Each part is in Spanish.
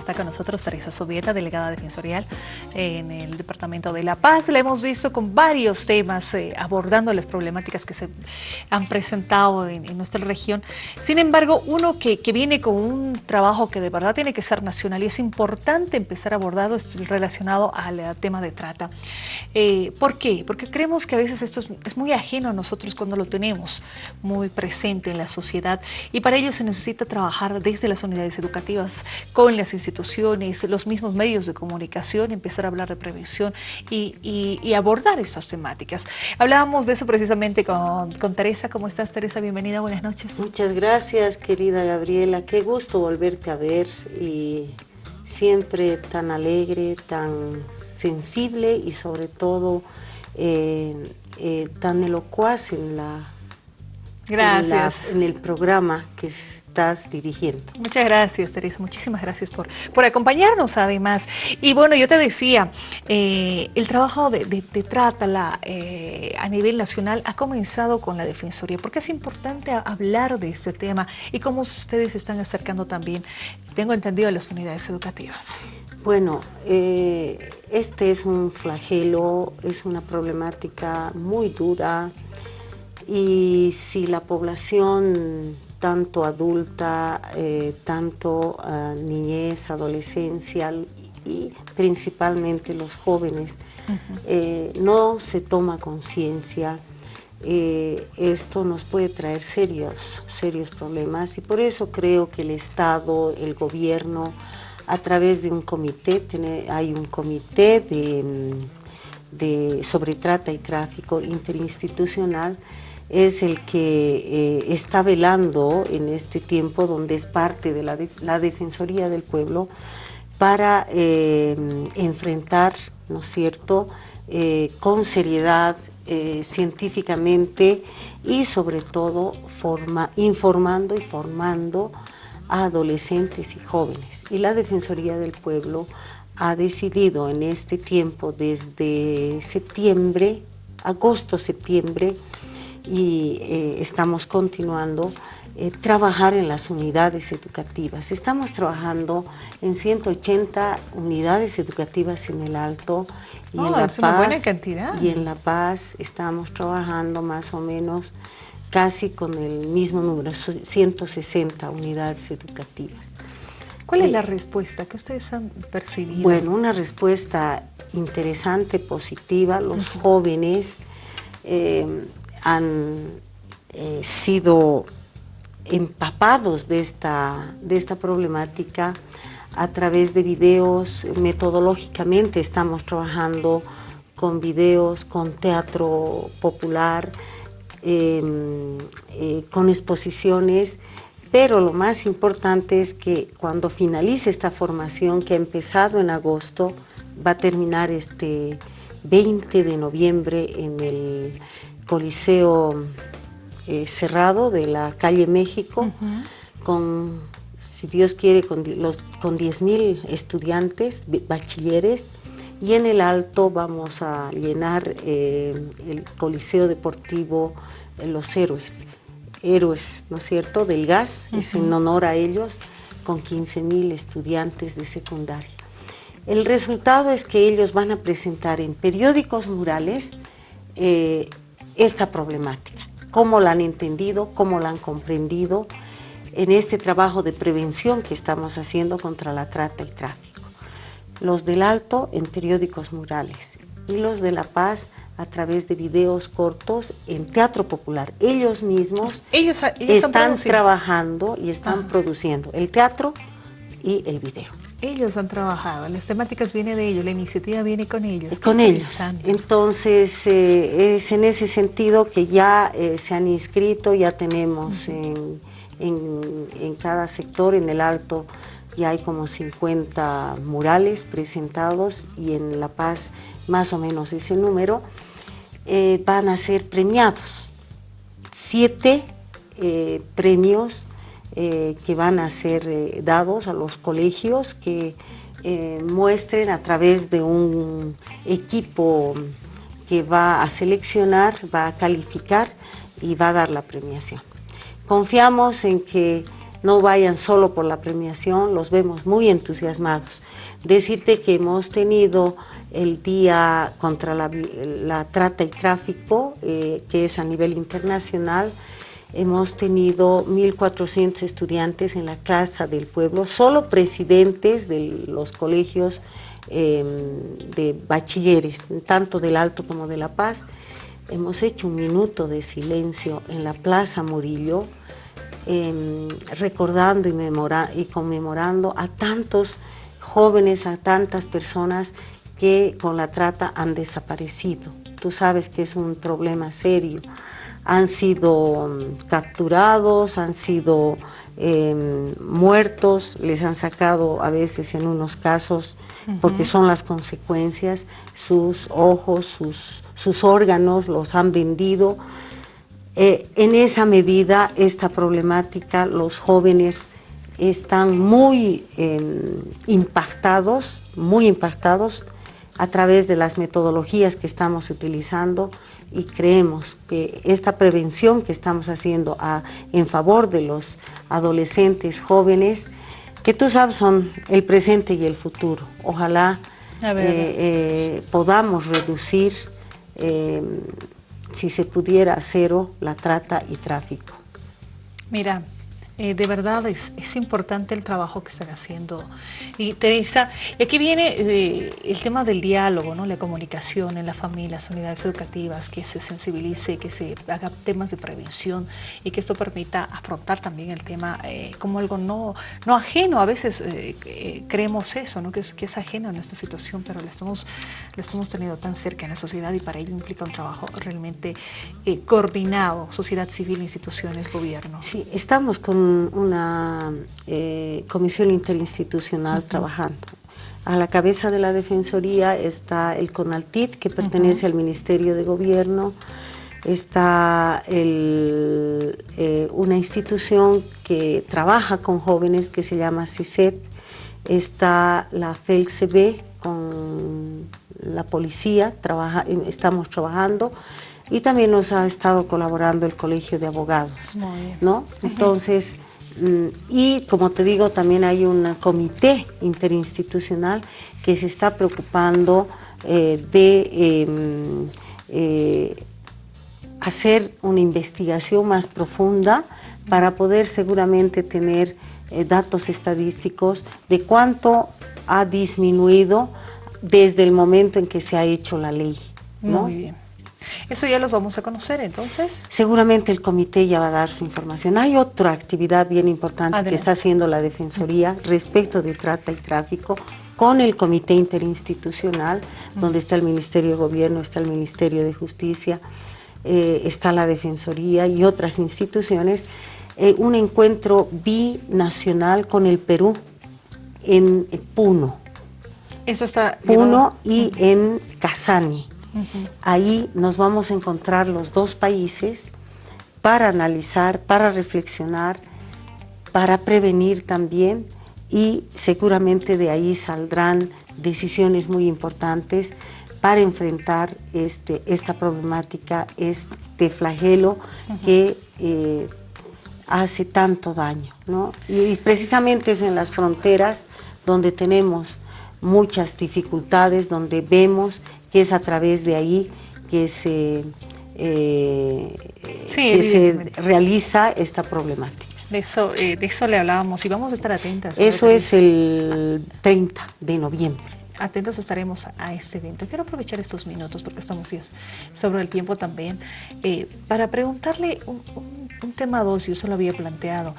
Está con nosotros Teresa Sobieta, delegada defensorial en el Departamento de La Paz. La hemos visto con varios temas eh, abordando las problemáticas que se han presentado en, nuestra región. Sin embargo, uno que, viene con un trabajo que de verdad tiene que ser nacional y es importante empezar a abordarlo es relacionado al tema de trata. Eh, ¿Por qué? Porque creemos que a veces esto es, muy ajeno a nosotros cuando lo tenemos muy presente en la sociedad y para ello se necesita trabajar desde las unidades educativas con las instituciones instituciones, los mismos medios de comunicación, empezar a hablar de prevención y, abordar estas temáticas. Hablábamos de eso precisamente con, Teresa. ¿Cómo estás, Teresa? Bienvenida, buenas noches. Muchas gracias, querida Gabriela. Qué gusto volverte a ver y siempre tan alegre, tan sensible y sobre todo eh, eh, tan elocuaz en la Gracias. En, el programa que estás dirigiendo. Muchas gracias, Teresa. Muchísimas gracias por, por acompañarnos, además. Y bueno, yo te decía, eh, el trabajo de, trata la, eh, a nivel nacional ha comenzado con la Defensoría, porque es importante hablar de este tema y cómo ustedes se están acercando también, tengo entendido, a las unidades educativas. Bueno, eh, este es un flagelo, es una problemática muy dura, y si la población tanto adulta, eh, tanto ah, niñez, adolescencia y principalmente los jóvenes, eh, no se toma conciencia, eh, esto nos puede traer serios, serios problemas. Y por eso creo que el Estado, el gobierno, a través de un comité, hay un comité de, de, sobre trata y tráfico interinstitucional es el que eh, está velando en este tiempo donde es parte de la, Defensoría del Pueblo para eh, enfrentar, ¿no es cierto?, eh, con seriedad, científicamente y sobre todo forma, informando y formando a adolescentes y jóvenes. Y la Defensoría del Pueblo ha decidido en este tiempo, desde septiembre, agosto-septiembre, y eh, estamos continuando eh, trabajar en las unidades educativas. Estamos trabajando en 180 unidades educativas en el Alto y en oh, La Paz. cantidad. Y en La Paz estamos trabajando más o menos casi con el mismo número, 160 unidades educativas. ¿Cuál es eh, la respuesta que ustedes han percibido? Bueno, una respuesta interesante, positiva. Los jóvenes han eh, sido empapados de esta, de esta problemática a través de videos, metodológicamente estamos trabajando con videos, con teatro popular, em, eh, con exposiciones, pero lo más importante es que cuando finalice esta formación que ha empezado en agosto, va a terminar este 20 de noviembre en el coliseo eh, cerrado de la calle México, con, si Dios quiere, con, los, con 10.000 estudiantes, bachilleres, y en el alto vamos a llenar eh, el coliseo deportivo eh, Los Héroes, héroes, ¿no es cierto?, del gas, es en honor a ellos, con 15.000 estudiantes de secundaria. El resultado es que ellos van a presentar en periódicos murales esta problemática, cómo la han entendido, cómo la han comprendido en este trabajo de prevención que estamos haciendo contra la trata y tráfico. Los del Alto en periódicos murales y los de La Paz a través de videos cortos en teatro popular. Ellos mismos ellos, están trabajando y están ah. produciendo el teatro y el video. Ellos han trabajado, las temáticas vienen de ellos, la iniciativa viene con ellos. Con ellos. Entonces, eh, es en ese sentido que ya eh, se han inscrito, ya tenemos en, cada sector, en el Alto, ya hay como 50 murales presentados y en La Paz más o menos ese número, eh, van a ser premiados. Siete premios eh, que van a ser eh, dados a los colegios que eh, muestren a través de un equipo que va a seleccionar, va a calificar y va a dar la premiación. Confiamos en que no vayan solo por la premiación, los vemos muy entusiasmados. Decirte que hemos tenido el Día contra la, Trata y Tráfico, eh, que es a nivel internacional, hemos tenido 1.400 estudiantes en la Casa del Pueblo, solo presidentes de los colegios em, de bachilleres, tanto del Alto como de La Paz. Hemos hecho un minuto de silencio en la Plaza Murillo, em, recordando y, y conmemorando a tantos jóvenes, a tantas personas que con la trata han desaparecido. Tú sabes que es un problema serio han sido mm, capturados, han sido em, muertos, les han sacado a veces en unos casos, porque son las consecuencias, sus ojos, sus, sus órganos los han vendido. Eh, en esa medida, esta problemática, los jóvenes están muy em, impactados, muy impactados a través de las metodologías que estamos utilizando y creemos que esta prevención que estamos haciendo en favor de los adolescentes jóvenes, que tú sabes son el presente y el futuro. Ojalá eh, eh, podamos reducir, eh, si se pudiera, a cero la trata y tráfico. Mira, eh, de verdad es, importante el trabajo que están haciendo. Y Teresa, aquí viene eh, el tema del diálogo, ¿no? la comunicación en la las unidades educativas, que se sensibilice, que se haga temas de prevención y que esto permita afrontar también el tema eh, como algo no, no ajeno. A veces creemos eso, ¿no? que, es, que es ajeno a nuestra situación, pero lo estamos, lo estamos teniendo tan cerca en la sociedad y para ello implica un trabajo realmente coordinado, sociedad civil, instituciones, gobierno. Sí, estamos con una eh, comisión interinstitucional trabajando. A la cabeza de la Defensoría está el CONALTIT, que pertenece al Ministerio de Gobierno, está eh, una institución que trabaja con jóvenes que se llama CICEP, está la FELCB con la policía, trabaja, estamos trabajando, y también nos ha estado colaborando el Colegio de Abogados. ¿no? Entonces, mm, y como te digo, también hay un comité interinstitucional que se está preocupando eh, de em, eh, hacer una investigación más profunda para poder seguramente tener eh, datos estadísticos de cuánto ha disminuido desde el momento en que se ha hecho la ley. ¿no? Muy bien. Eso ya los vamos a conocer entonces. Seguramente el comité ya va a dar su información. Hay otra actividad bien importante que está haciendo la Defensoría respecto de trata y tráfico con el comité interinstitucional, donde está el Ministerio de Gobierno, está el Ministerio de Justicia, eh, está la Defensoría y otras instituciones, eh, un encuentro binacional con el Perú en Puno. Eso está... Puno y en Casani. Ahí nos vamos a encontrar los dos países para analizar, para reflexionar, para prevenir también y seguramente de ahí saldrán decisiones muy importantes para enfrentar este, esta problemática, este flagelo que eh, hace tanto daño. y precisamente es en las fronteras donde tenemos muchas dificultades, donde vemos que es a través de ahí que se, eh, se realiza esta problemática. De eso, eh, de eso le hablábamos y vamos a estar atentas. Eso es el 30 de noviembre atentos estaremos a este evento. Quiero aprovechar estos minutos porque estamos sobre el tiempo también eh, para preguntarle un, tema dos, yo se lo había planteado,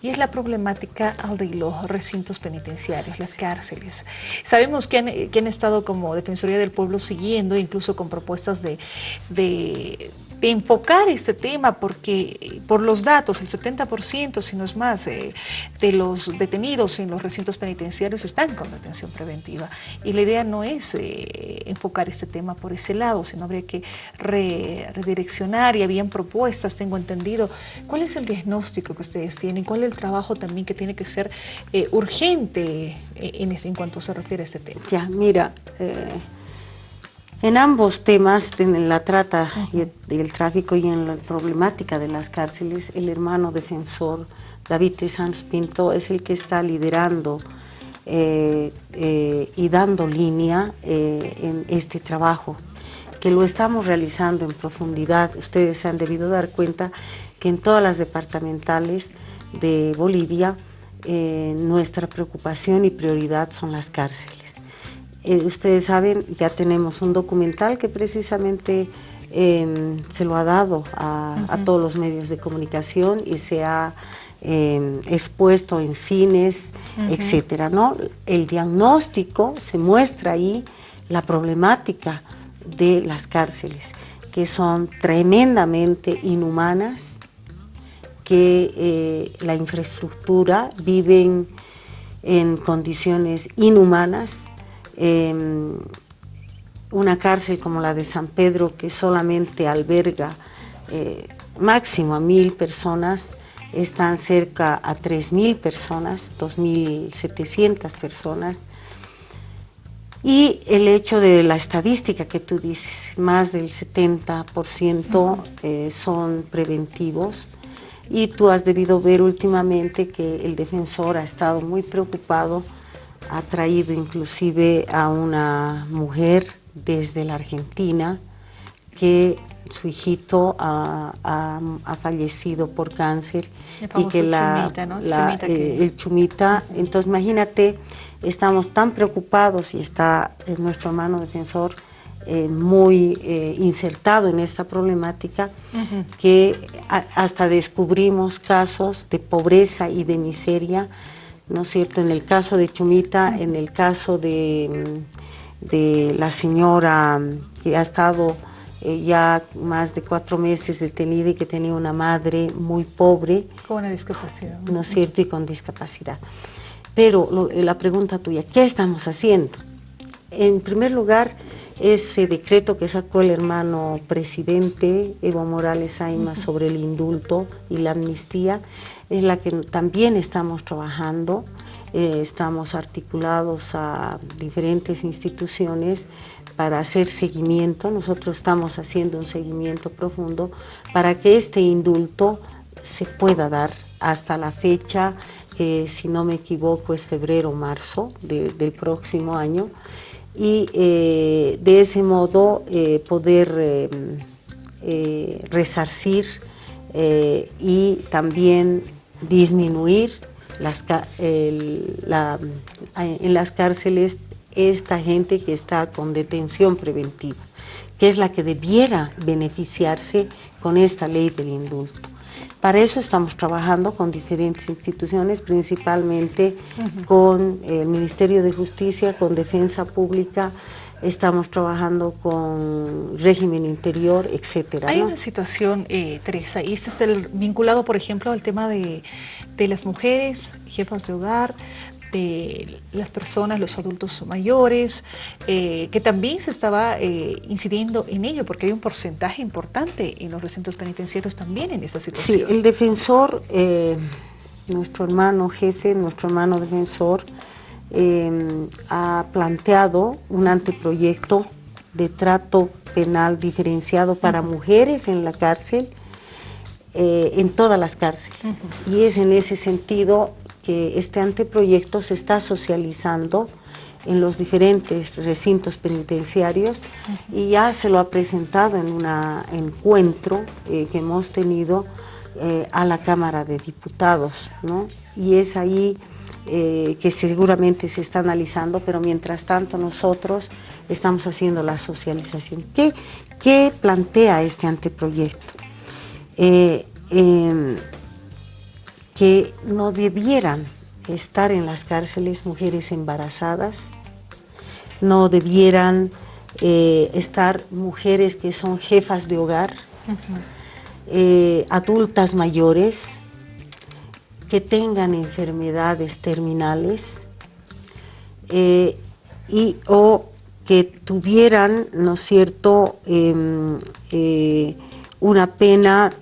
y es la problemática de los recintos penitenciarios, las cárceles. Sabemos que han estado como Defensoría del Pueblo siguiendo, incluso con propuestas de enfocar este tema porque eh, por los datos, el 70%, si no es más, eh, de los detenidos en los recintos penitenciarios están con detención preventiva. Y la idea no es eh, enfocar este tema por ese lado, sino habría que redireccionar y habían propuestas, tengo entendido. ¿Cuál es el diagnóstico que ustedes tienen? ¿Cuál es el trabajo también que tiene que ser urgente en, en, cuanto se refiere a este tema? Ya, mira En ambos temas, en la trata y el, tráfico y en la problemática de las cárceles, el hermano defensor David T. Sanz Pinto es el que está liderando eh, eh, y dando línea eh, en este trabajo, que lo estamos realizando en profundidad. Ustedes se han debido dar cuenta que en todas las departamentales de Bolivia nuestra preocupación y prioridad son las cárceles. Ustedes saben, ya tenemos un documental que precisamente em, se lo ha dado a todos los medios de comunicación y se ha Em, expuesto en cines, etcétera, ¿no? El diagnóstico se muestra ahí la problemática de las cárceles, que son tremendamente inhumanas, que eh, la infraestructura viven en condiciones inhumanas. Em, una cárcel como la de San Pedro, que solamente alberga eh, máximo a mil personas, están cerca a 3.000 personas, 2.700 personas. Y el hecho de la estadística que tú dices, más del 70% eh, son preventivos. Y tú has debido ver últimamente que el defensor ha estado muy preocupado, ha traído inclusive a una mujer desde la Argentina que su hijito ha, fallecido por cáncer y que la, eh, el chumita, entonces imagínate, estamos tan preocupados y está eh, nuestro hermano defensor eh, muy insertado en esta problemática que hasta descubrimos casos de pobreza y de miseria, ¿no es cierto? En el caso de Chumita, en el caso de, de la señora que ha estado eh, ya más de cuatro meses detenida y que tenía una madre muy pobre. Con una discapacidad. ¿No es cierto? Y con discapacidad. Pero eh, la pregunta tuya, ¿qué estamos haciendo? En primer lugar, ese decreto que sacó el hermano presidente Evo Morales Aima sobre el indulto y la amnistía, es la que también estamos trabajando. Eh, estamos articulados a diferentes instituciones para hacer seguimiento. Nosotros estamos haciendo un seguimiento profundo para que este indulto se pueda dar hasta la fecha, que si no me equivoco es febrero o marzo del próximo año, y eh, de ese modo eh, poder resarcir y también disminuir las, en las cárceles esta gente que está con detención preventiva, que es la que debiera beneficiarse con esta ley del indulto. Para eso estamos trabajando con diferentes instituciones, principalmente con el Ministerio de Justicia, con Defensa Pública, estamos trabajando con régimen interior, etcétera. Hay una situación, eh, Teresa, y esto es el, vinculado, por ejemplo, al tema de, las mujeres, jefas de hogar, de las personas, los adultos mayores, eh, que también se estaba eh, incidiendo en ello, porque hay un porcentaje importante en los recintos penitenciarios también en esta situación. Sí, el defensor, nuestro hermano jefe, nuestro hermano defensor, Em, ha planteado un anteproyecto de trato penal diferenciado para mujeres en la cárcel, eh, en todas las cárceles. Y es en ese sentido que este anteproyecto se está socializando en los diferentes recintos penitenciarios y ya se lo ha presentado en un encuentro eh, que hemos tenido eh, a la Cámara de Diputados, ¿no? Y es ahí eh, que seguramente se está analizando, pero mientras tanto nosotros estamos haciendo la socialización. ¿Qué, qué plantea este anteproyecto? Eh, que no debieran estar en las cárceles mujeres embarazadas, no debieran eh, estar mujeres que son jefas de hogar, adultas mayores, que tengan enfermedades terminales eh, y o que tuvieran, ¿no es cierto?, em, eh, una pena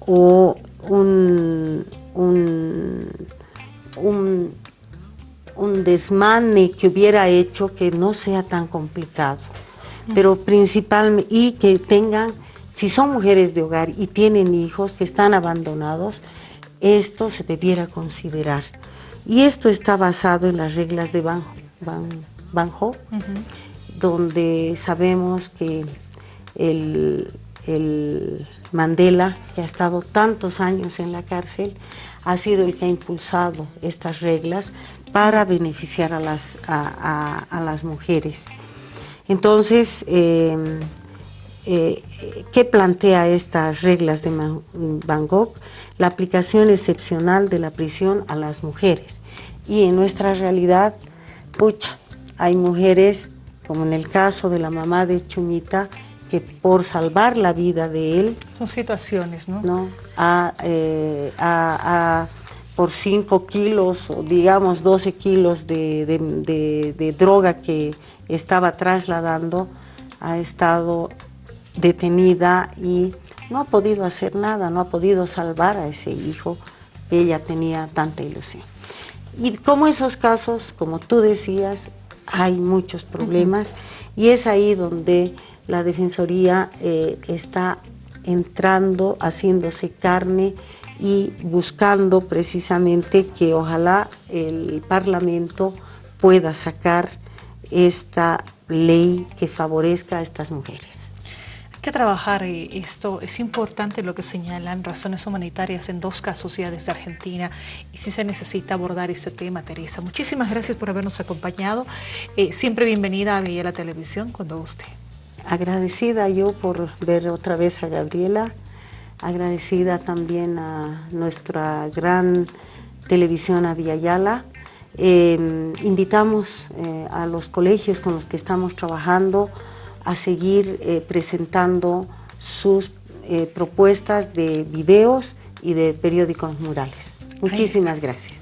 o un, un, un, desmane que hubiera hecho que no sea tan complicado. pero principalmente, y que tengan, si son mujeres de hogar y tienen hijos que están abandonados, esto se debiera considerar. Y esto está basado en las reglas de Banjo, Banjo donde sabemos que el, Mandela, que ha estado tantos años en la cárcel, ha sido el que ha impulsado estas reglas para beneficiar a las, a, las mujeres. Entonces, em, eh, ¿qué plantea estas reglas de Bangkok? La aplicación excepcional de la prisión a las mujeres. Y en nuestra realidad, pucha, hay mujeres, como en el caso de la mamá de Chumita, que por salvar la vida de él... Son situaciones, ¿no? ¿no? Eh, por 5 kilos, o digamos 12 kilos de, droga que estaba trasladando, ha estado detenida y no ha podido hacer nada, no ha podido salvar a ese hijo ella tenía tanta ilusión. Y como esos casos, como tú decías, hay muchos problemas y es ahí donde la Defensoría eh, está entrando, haciéndose carne y buscando precisamente que ojalá el Parlamento pueda sacar esta ley que favorezca a estas mujeres. Que trabajar eh, esto, es importante lo que señalan razones humanitarias en dos casos ya desde Argentina y si se necesita abordar este tema, Teresa. Muchísimas gracias por habernos acompañado. Eh, siempre bienvenida a la Televisión cuando guste. Agradecida yo por ver otra vez a Gabriela, agradecida también a nuestra gran televisión a Yala. Eh, invitamos a los colegios con los que estamos trabajando a seguir eh, presentando sus eh, propuestas de videos y de periódicos murales. Muchísimas gracias.